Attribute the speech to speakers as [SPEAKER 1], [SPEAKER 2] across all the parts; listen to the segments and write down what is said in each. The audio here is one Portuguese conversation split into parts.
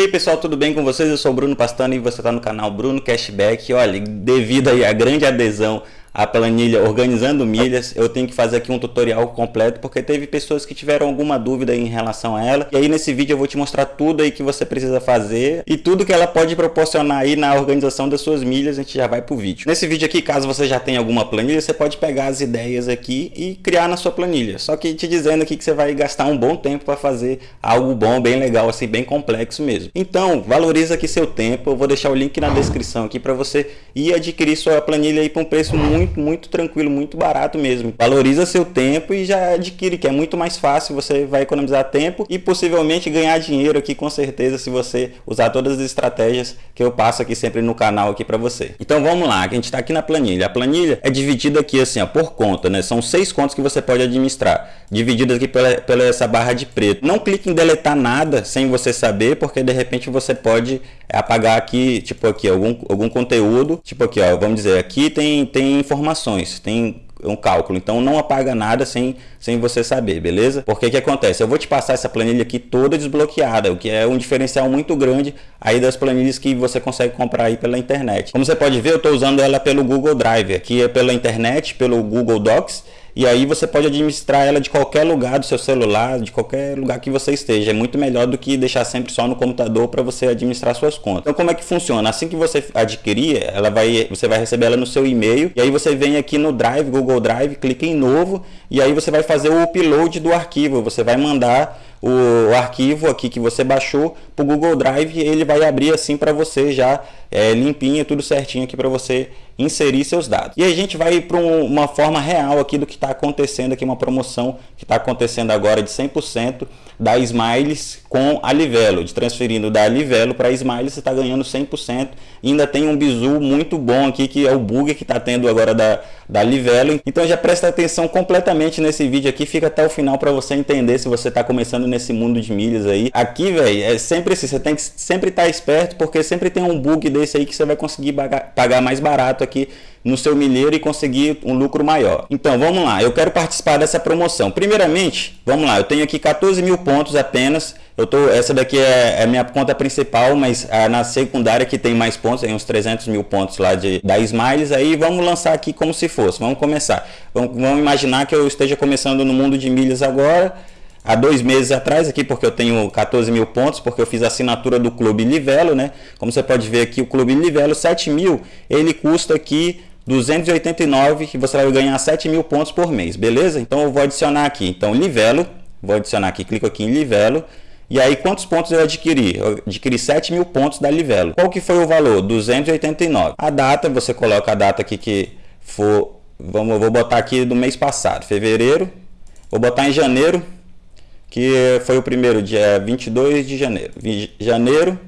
[SPEAKER 1] E aí pessoal, tudo bem com vocês? Eu sou o Bruno Pastano e você está no canal Bruno Cashback. Olha, devido aí à grande adesão a planilha organizando milhas, eu tenho que fazer aqui um tutorial completo porque teve pessoas que tiveram alguma dúvida em relação a ela. E aí nesse vídeo eu vou te mostrar tudo aí que você precisa fazer e tudo que ela pode proporcionar aí na organização das suas milhas, a gente já vai pro vídeo. Nesse vídeo aqui, caso você já tenha alguma planilha, você pode pegar as ideias aqui e criar na sua planilha. Só que te dizendo aqui que você vai gastar um bom tempo para fazer algo bom, bem legal, assim, bem complexo mesmo. Então, valoriza aqui seu tempo, eu vou deixar o link na descrição aqui para você ir adquirir sua planilha aí por um preço muito muito, muito tranquilo, muito barato mesmo. Valoriza seu tempo e já adquire, que é muito mais fácil, você vai economizar tempo e possivelmente ganhar dinheiro aqui com certeza se você usar todas as estratégias que eu passo aqui sempre no canal aqui para você. Então vamos lá, a gente está aqui na planilha. A planilha é dividida aqui assim, ó, por conta, né? São seis contas que você pode administrar, divididas aqui pela, pela essa barra de preto. Não clique em deletar nada sem você saber, porque de repente você pode apagar aqui, tipo aqui, algum, algum conteúdo, tipo aqui, ó, vamos dizer, aqui tem, tem informações, tem um cálculo, então não apaga nada sem, sem você saber, beleza? Porque que acontece? Eu vou te passar essa planilha aqui toda desbloqueada, o que é um diferencial muito grande aí das planilhas que você consegue comprar aí pela internet. Como você pode ver, eu estou usando ela pelo Google Drive, aqui é pela internet, pelo Google Docs, e aí você pode administrar ela de qualquer lugar do seu celular, de qualquer lugar que você esteja. É muito melhor do que deixar sempre só no computador para você administrar suas contas. Então como é que funciona? Assim que você adquirir, ela vai, você vai receber ela no seu e-mail e aí você vem aqui no Drive, Google Drive, clica em novo e aí você vai fazer o upload do arquivo. Você vai mandar o, arquivo aqui que você baixou para o Google Drive ele vai abrir assim para você já é, limpinho, tudo certinho aqui para você inserir seus dados. E a gente vai para um, uma forma real aqui do que está acontecendo aqui, uma promoção que está acontecendo agora de 100% da Smiles com a Livelo, de transferindo da Livelo para a Smiles você está ganhando 100%. E ainda tem um bizu muito bom aqui que é o bug que está tendo agora da, da Livelo. Então já presta atenção completamente nesse vídeo aqui, fica até o final para você entender se você está começando nesse mundo de milhas aí. Aqui, velho, é sempre assim, você tem que sempre estar tá esperto porque sempre tem um bug desse aí que você vai conseguir pagar mais barato aqui no seu milheiro e conseguir um lucro maior. Então vamos lá, eu quero participar dessa promoção. Primeiramente, vamos lá, eu tenho aqui 14 mil pontos apenas. Eu tô, essa daqui é, é minha conta principal, mas a, na secundária que tem mais pontos, tem uns 300 mil pontos lá de, da Smiles. Aí vamos lançar aqui como se fosse, vamos começar. Vamos, vamos imaginar que eu esteja começando no mundo de milhas agora há dois meses atrás aqui, porque eu tenho 14 mil pontos, porque eu fiz a assinatura do Clube Livelo, né? Como você pode ver aqui, o Clube Livelo 7 mil, ele custa aqui 289 que você vai ganhar 7 mil pontos por mês, beleza? Então eu vou adicionar aqui, então Livelo, vou adicionar aqui, clico aqui em Livelo, e aí quantos pontos eu adquiri? Eu adquiri 7 mil pontos da Livelo. Qual que foi o valor? 289. A data, você coloca a data aqui que for, vamos, vou botar aqui do mês passado, fevereiro, vou botar em janeiro, que foi o primeiro dia 22 de janeiro. Janeiro,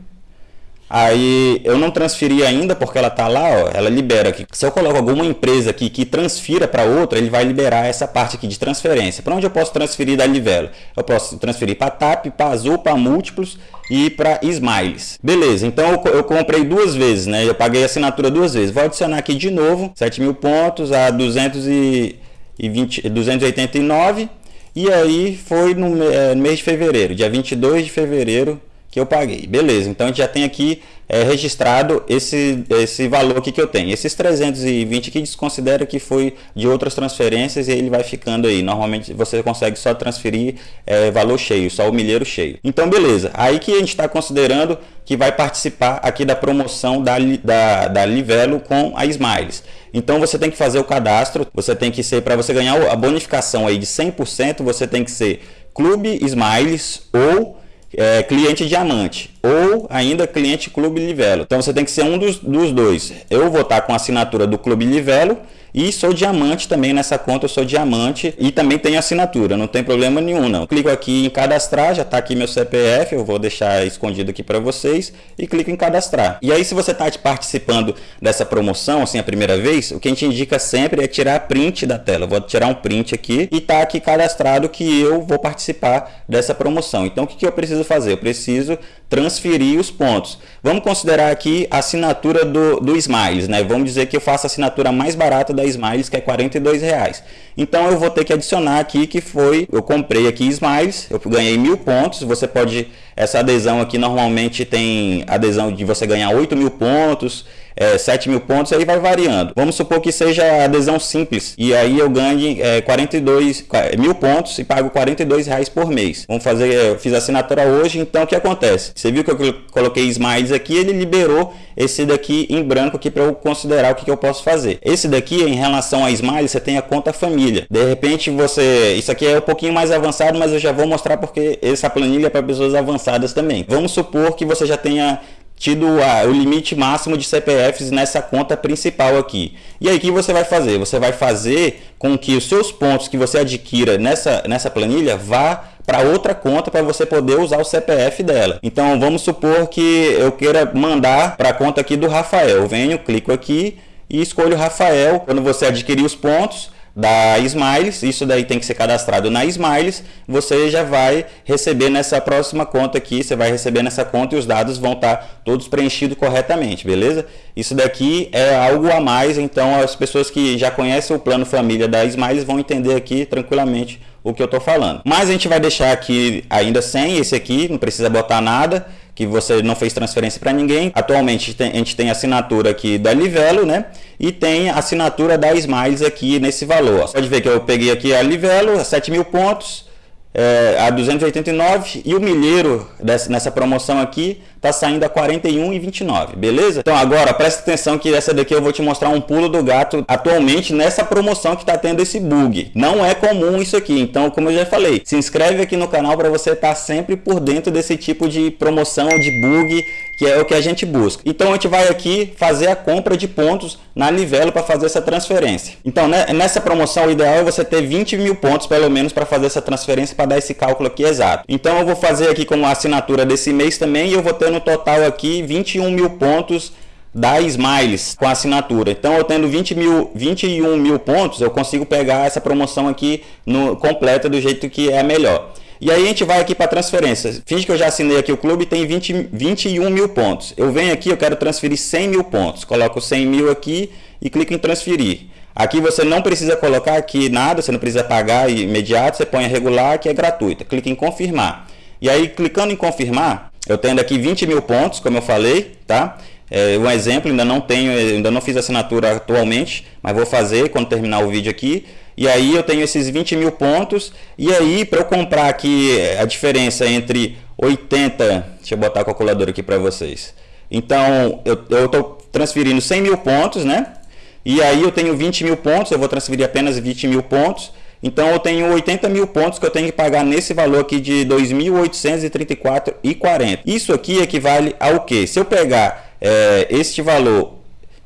[SPEAKER 1] Aí eu não transferi ainda porque ela tá lá, ó, ela libera aqui. Se eu coloco alguma empresa aqui que transfira para outra, ele vai liberar essa parte aqui de transferência. Para onde eu posso transferir da Livelo? Eu posso transferir para TAP, para Azul, para Múltiplos e para Smiles. Beleza, então eu, eu, comprei duas vezes, né? Eu paguei a assinatura duas vezes. Vou adicionar aqui de novo 7 mil pontos a 220, 289 e aí foi no, é, mês de fevereiro, dia 22 de fevereiro que eu paguei. Beleza, então a gente já tem aqui é, registrado esse, esse valor aqui que eu tenho. Esses 320 aqui desconsidera que foi de outras transferências e ele vai ficando aí. Normalmente você consegue só transferir é, valor cheio, só o milheiro cheio. Então beleza, aí que a gente está considerando que vai participar aqui da promoção da, da, da Livelo com a Smiles. Então você tem que fazer o cadastro, você tem que ser, para você ganhar a bonificação aí de 100%, você tem que ser Clube Smiles ou é, cliente diamante ou ainda cliente Clube Livelo. Então você tem que ser um dos, dos dois. Eu vou estar com a assinatura do Clube Livelo e sou diamante também nessa conta, eu sou diamante e também tenho assinatura, não tem problema nenhum não. Clico aqui em cadastrar, já está aqui meu CPF, eu vou deixar escondido aqui para vocês e clico em cadastrar. E aí se você está participando dessa promoção, assim a primeira vez, o que a gente indica sempre é tirar print da tela. Eu vou tirar um print aqui e tá aqui cadastrado que eu vou participar dessa promoção. Então o que, que eu preciso fazer? Eu preciso transferir os pontos. Vamos considerar aqui a assinatura do, do Smiles, né? Vamos dizer que eu faço a assinatura mais barata da da Smiles, que é 42 reais. Então eu vou ter que adicionar aqui que foi, eu comprei aqui Smiles, eu ganhei mil pontos, você pode, essa adesão aqui normalmente tem adesão de você ganhar 8 mil pontos, é, 7 mil pontos, aí vai variando. Vamos supor que seja adesão simples, e aí eu ganhe é, 42 mil pontos e pago 42 reais por mês. Vamos fazer, eu fiz assinatura hoje, então o que acontece? Você viu que eu coloquei Smiles aqui, ele liberou esse daqui em branco aqui para eu considerar o que, que eu posso fazer. Esse daqui, em relação a Smiles, você tem a conta família. De repente você, isso aqui é um pouquinho mais avançado, mas eu já vou mostrar porque essa planilha é para pessoas avançadas também. Vamos supor que você já tenha tido o limite máximo de CPFs nessa conta principal aqui. E aí o que você vai fazer? Você vai fazer com que os seus pontos que você adquira nessa, nessa planilha vá para outra conta para você poder usar o CPF dela. Então vamos supor que eu queira mandar para a conta aqui do Rafael. Eu venho, clico aqui e escolho Rafael. Quando você adquirir os pontos, da Smiles, isso daí tem que ser cadastrado na Smiles, você já vai receber nessa próxima conta aqui, você vai receber nessa conta e os dados vão estar todos preenchidos corretamente, beleza? Isso daqui é algo a mais, então as pessoas que já conhecem o plano família da Smiles vão entender aqui tranquilamente o que eu estou falando. Mas a gente vai deixar aqui ainda sem esse aqui, não precisa botar nada, que você não fez transferência para ninguém. Atualmente a gente tem assinatura aqui da Livelo, né? E tem assinatura da Smiles aqui nesse valor. Você pode ver que eu peguei aqui a Livelo, 7 mil pontos, é, a 289 e o milheiro dessa, nessa promoção aqui está saindo a 41,29, beleza? Então agora presta atenção que essa daqui eu vou te mostrar um pulo do gato atualmente nessa promoção que está tendo esse bug. Não é comum isso aqui, então como eu já falei, se inscreve aqui no canal para você estar tá sempre por dentro desse tipo de promoção, de bug, que é o que a gente busca. Então a gente vai aqui fazer a compra de pontos na Livelo para fazer essa transferência. Então né, nessa promoção o ideal é você ter 20 mil pontos pelo menos para fazer essa transferência para dar esse cálculo aqui exato. Então eu vou fazer aqui como assinatura desse mês também e eu vou ter no total aqui 21 mil pontos da Smiles com assinatura. Então eu tendo 20 mil, 21 mil pontos, eu consigo pegar essa promoção aqui no completa do jeito que é melhor. E aí a gente vai aqui para transferência. Finge que eu já assinei aqui o clube tem 20, 21 mil pontos. Eu venho aqui, eu quero transferir 100 mil pontos. Coloco 100 mil aqui e clico em transferir. Aqui você não precisa colocar aqui nada, você não precisa pagar imediato, você põe regular que é gratuita. Clique em confirmar. E aí clicando em confirmar, eu tenho aqui 20 mil pontos, como eu falei, tá? É, um exemplo, ainda não tenho, ainda não fiz assinatura atualmente, mas vou fazer quando terminar o vídeo aqui. E aí eu tenho esses 20 mil pontos. E aí, para eu comprar aqui a diferença entre 80, deixa eu botar a calculadora aqui para vocês. Então, eu estou transferindo 100 mil pontos, né? E aí eu tenho 20 mil pontos, eu vou transferir apenas 20 mil pontos. Então eu tenho 80 mil pontos que eu tenho que pagar nesse valor aqui de 2.834,40. Isso aqui equivale ao que? Se eu pegar é, este valor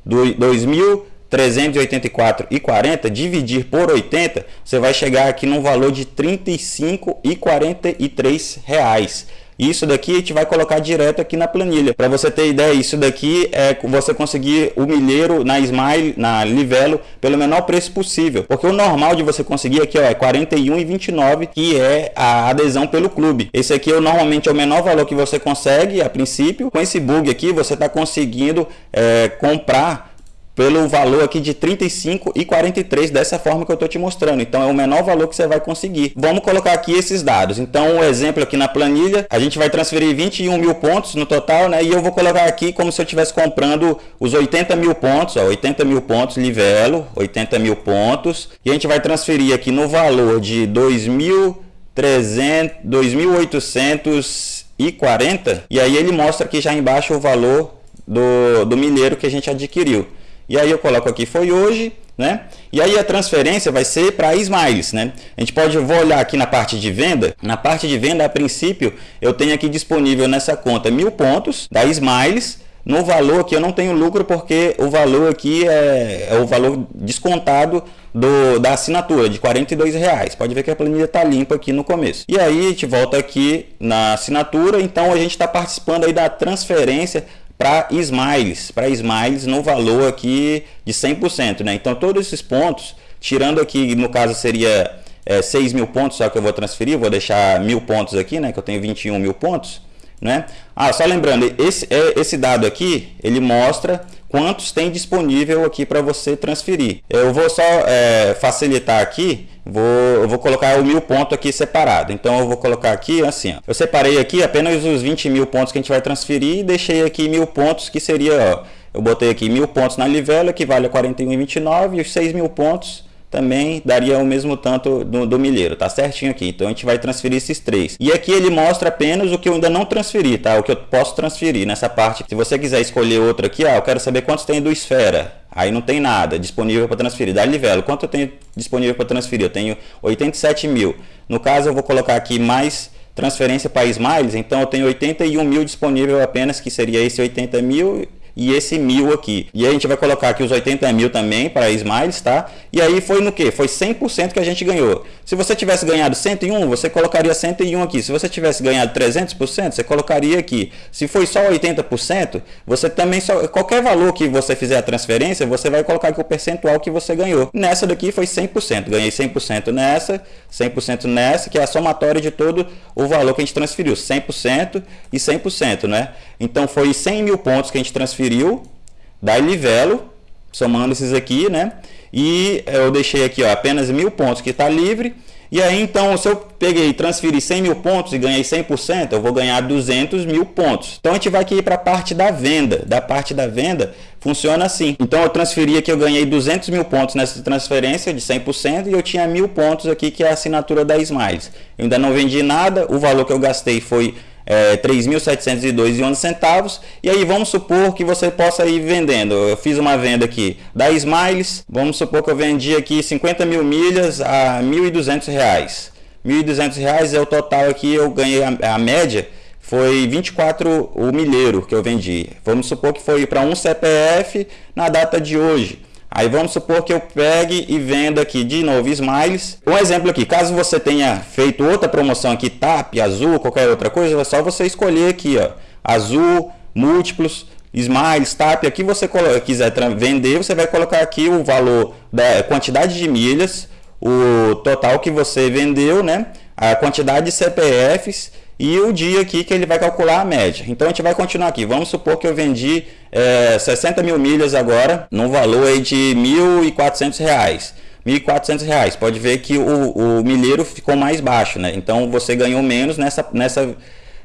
[SPEAKER 1] do 2.384,40 dividir por 80, você vai chegar aqui num valor de R$ 35,43 reais. Isso daqui a gente vai colocar direto aqui na planilha. Para você ter ideia, isso daqui é você conseguir o milheiro na Smile, na Livelo, pelo menor preço possível. Porque o normal de você conseguir aqui ó, é 41,29, que é a adesão pelo clube. Esse aqui é, normalmente é o menor valor que você consegue a princípio. Com esse bug aqui, você está conseguindo é, comprar pelo valor aqui de 35 e 43 dessa forma que eu estou te mostrando. Então é o menor valor que você vai conseguir. Vamos colocar aqui esses dados. Então o exemplo aqui na planilha, a gente vai transferir 21 mil pontos no total, né? E eu vou colocar aqui como se eu estivesse comprando os 80 mil pontos, ó, 80 mil pontos, livelo, 80 mil pontos. E a gente vai transferir aqui no valor de 2.300, 2.840 e aí ele mostra aqui já embaixo o valor do, do milheiro que a gente adquiriu. E aí eu coloco aqui foi hoje, né? E aí a transferência vai ser para Smiles, né? A gente pode vou olhar aqui na parte de venda. Na parte de venda, a princípio, eu tenho aqui disponível nessa conta mil pontos da Smiles. No valor aqui eu não tenho lucro porque o valor aqui é, é o valor descontado do, da assinatura de 42 reais. Pode ver que a planilha está limpa aqui no começo. E aí a gente volta aqui na assinatura. Então a gente está participando aí da transferência para Smiles, para Smiles no valor aqui de 100%, né? Então todos esses pontos, tirando aqui, no caso seria é, 6 mil pontos, só que eu vou transferir, vou deixar mil pontos aqui, né? Que eu tenho 21 mil pontos, né? Ah, só lembrando, esse, é, esse dado aqui, ele mostra quantos tem disponível aqui para você transferir. Eu vou só é, facilitar aqui, vou, eu vou colocar o mil ponto aqui separado. Então eu vou colocar aqui assim, ó. eu separei aqui apenas os 20 mil pontos que a gente vai transferir e deixei aqui mil pontos que seria, ó, eu botei aqui mil pontos na livela que vale a 41,29 e os 6 mil pontos também daria o mesmo tanto do, do, milheiro, tá certinho aqui. Então a gente vai transferir esses três. E aqui ele mostra apenas o que eu ainda não transferi, tá? O que eu posso transferir nessa parte. Se você quiser escolher outro aqui, ah, eu quero saber quantos tem do esfera. Aí não tem nada disponível para transferir. Da livelo, quanto eu tenho disponível para transferir? Eu tenho 87 mil. No caso, eu vou colocar aqui mais transferência para Smiles, então eu tenho 81 mil disponível apenas, que seria esse 80 mil e esse mil aqui. E a gente vai colocar aqui os 80 mil também para Smiles, tá? E aí foi no que? Foi 100% que a gente ganhou. Se você tivesse ganhado 101, você colocaria 101 aqui. Se você tivesse ganhado 300%, você colocaria aqui. Se foi só 80%, você também só qualquer valor que você fizer a transferência, você vai colocar aqui o percentual que você ganhou. Nessa daqui foi 100%. Ganhei 100% nessa, 100% nessa, que é a somatória de todo o valor que a gente transferiu, 100% e 100%, né? Então foi 100 mil pontos que a gente transferiu da Livelo, somando esses aqui, né? E eu deixei aqui ó, apenas mil pontos que está livre. E aí então, se eu peguei transferi 100 mil pontos e ganhei 100%, eu vou ganhar 200 mil pontos. Então a gente vai aqui para a parte da venda. Da parte da venda funciona assim. Então eu transferi aqui, eu ganhei 200 mil pontos nessa transferência de 100% e eu tinha mil pontos aqui que é a assinatura da Smiles. Eu ainda não vendi nada, o valor que eu gastei foi é, 3.702,11 centavos. E aí vamos supor que você possa ir vendendo. Eu fiz uma venda aqui da Smiles. Vamos supor que eu vendi aqui 50 mil milhas a 1.200 reais. 1.200 reais é o total aqui. Eu ganhei a, a média foi 24 o milheiro que eu vendi. Vamos supor que foi para um CPF na data de hoje. Aí vamos supor que eu pegue e venda aqui de novo Smiles. Um exemplo aqui, caso você tenha feito outra promoção aqui, TAP, azul, qualquer outra coisa, é só você escolher aqui, ó, azul, múltiplos, Smiles, TAP, aqui você quiser vender, você vai colocar aqui o valor da quantidade de milhas, o total que você vendeu, né? A quantidade de CPFs e o dia aqui que ele vai calcular a média. Então a gente vai continuar aqui. Vamos supor que eu vendi é, 60 mil milhas agora, num valor aí de R$ 1.400. R$ 1.400. Pode ver que o, o milheiro ficou mais baixo, né? Então você ganhou menos nessa, nessa,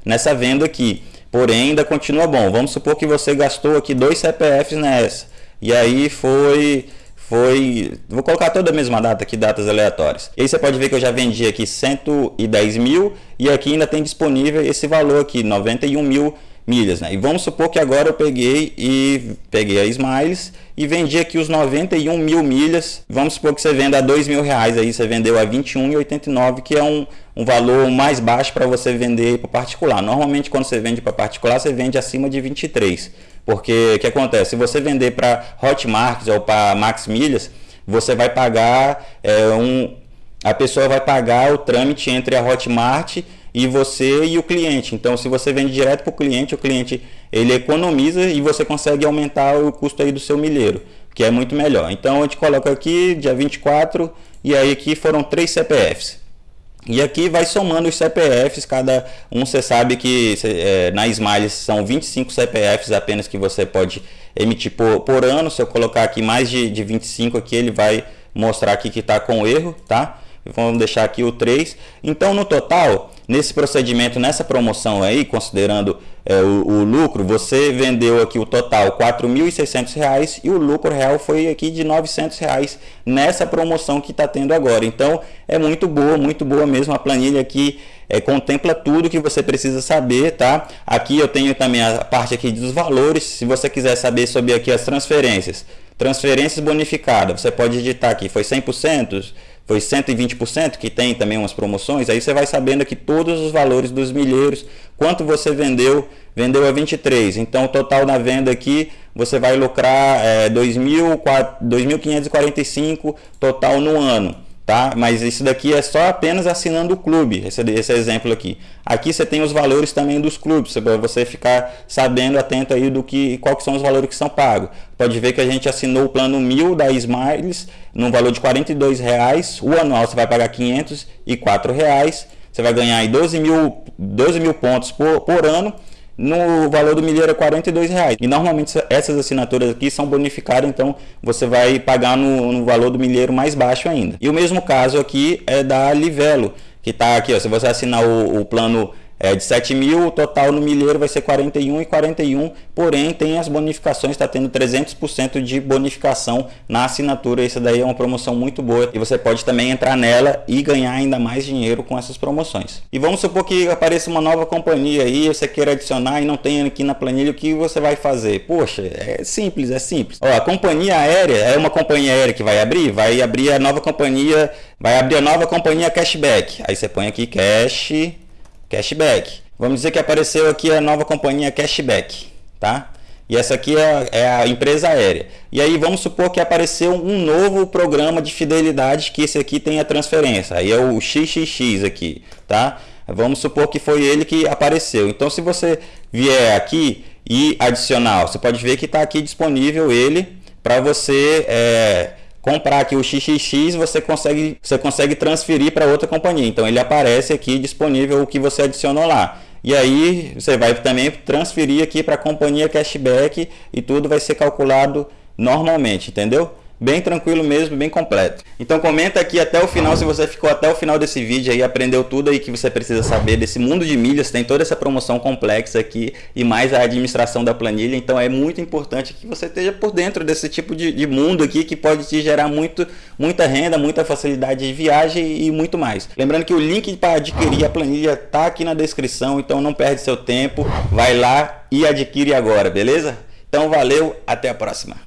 [SPEAKER 1] nessa venda aqui. Porém, ainda continua bom. Vamos supor que você gastou aqui dois CPFs nessa. E aí foi foi. Vou colocar toda a mesma data aqui, datas aleatórias. E aí você pode ver que eu já vendi aqui 110 mil e aqui ainda tem disponível esse valor aqui, 91 mil milhas. Né? E vamos supor que agora eu peguei e peguei a Smiles e vendi aqui os 91 mil milhas. Vamos supor que você venda a 2 mil reais aí, você vendeu a 21,89, que é um, um valor mais baixo para você vender para particular. Normalmente quando você vende para particular, você vende acima de 23. Porque o que acontece? Se você vender para Hotmart ou para Max Milhas, você vai pagar é, um. A pessoa vai pagar o trâmite entre a Hotmart e você e o cliente. Então, se você vende direto para o cliente, o cliente ele economiza e você consegue aumentar o custo aí do seu milheiro, que é muito melhor. Então, a gente coloca aqui dia 24 e aí aqui foram três CPFs. E aqui vai somando os CPFs, cada um você sabe que é, na Smiles são 25 CPFs apenas que você pode emitir por, por ano. Se eu colocar aqui mais de, de 25 aqui, ele vai mostrar aqui que está com erro, tá? Vamos deixar aqui o 3. Então, no total, nesse procedimento, nessa promoção aí, considerando é, o, o, lucro, você vendeu aqui o total R$ 4.600 e o lucro real foi aqui de 900 reais nessa promoção que está tendo agora. Então, é muito boa, muito boa mesmo. A planilha aqui é, contempla tudo que você precisa saber, tá? Aqui eu tenho também a parte aqui dos valores. Se você quiser saber sobre aqui as transferências, transferências bonificadas, você pode digitar aqui, foi 100%, foi 120%, que tem também umas promoções, aí você vai sabendo aqui todos os valores dos milheiros, quanto você vendeu, vendeu a 23, então o total na venda aqui, você vai lucrar é, 2.545 total no ano tá? Mas isso daqui é só apenas assinando o clube, esse, esse exemplo aqui. Aqui você tem os valores também dos clubes, para você ficar sabendo, atento aí do que, que são os valores que são pagos. Pode ver que a gente assinou o plano 1000 da Smiles, no valor de R$ reais, o anual você vai pagar R$ reais, você vai ganhar aí 12 mil, 12 mil pontos por, por ano, no valor do milheiro é 42 reais. E normalmente essas assinaturas aqui são bonificadas, então você vai pagar no, no valor do milheiro mais baixo ainda. E o mesmo caso aqui é da Livelo, que está aqui, ó, se você assinar o, o plano é, de 7 mil, o total no milheiro vai ser 41 e 41, porém tem as bonificações, está tendo 300% de bonificação na assinatura, isso daí é uma promoção muito boa e você pode também entrar nela e ganhar ainda mais dinheiro com essas promoções. E vamos supor que apareça uma nova companhia aí, você queira adicionar e não tem aqui na planilha, o que você vai fazer? Poxa, é simples, é simples. Ó, a companhia aérea é uma companhia aérea que vai abrir, vai abrir a nova companhia, vai abrir a nova companhia cashback. Aí você põe aqui cash Cashback. Vamos dizer que apareceu aqui a nova companhia Cashback, tá? E essa aqui é, é, a empresa aérea. E aí vamos supor que apareceu um novo programa de fidelidade que esse aqui tem a transferência. Aí é o XXX aqui, tá? Vamos supor que foi ele que apareceu. Então se você vier aqui e adicionar, você pode ver que está aqui disponível ele para você é, comprar aqui o XXX, você consegue, você consegue transferir para outra companhia. Então ele aparece aqui disponível o que você adicionou lá. E aí você vai também transferir aqui para a companhia cashback e tudo vai ser calculado normalmente, entendeu? Bem tranquilo mesmo, bem completo. Então comenta aqui até o final se você ficou até o final desse vídeo aí, aprendeu tudo aí que você precisa saber desse mundo de milhas, tem toda essa promoção complexa aqui e mais a administração da planilha, então é muito importante que você esteja por dentro desse tipo de, de mundo aqui que pode te gerar muito, muita renda, muita facilidade de viagem e muito mais. Lembrando que o link para adquirir a planilha tá aqui na descrição, então não perde seu tempo, vai lá e adquire agora, beleza? Então valeu, até a próxima.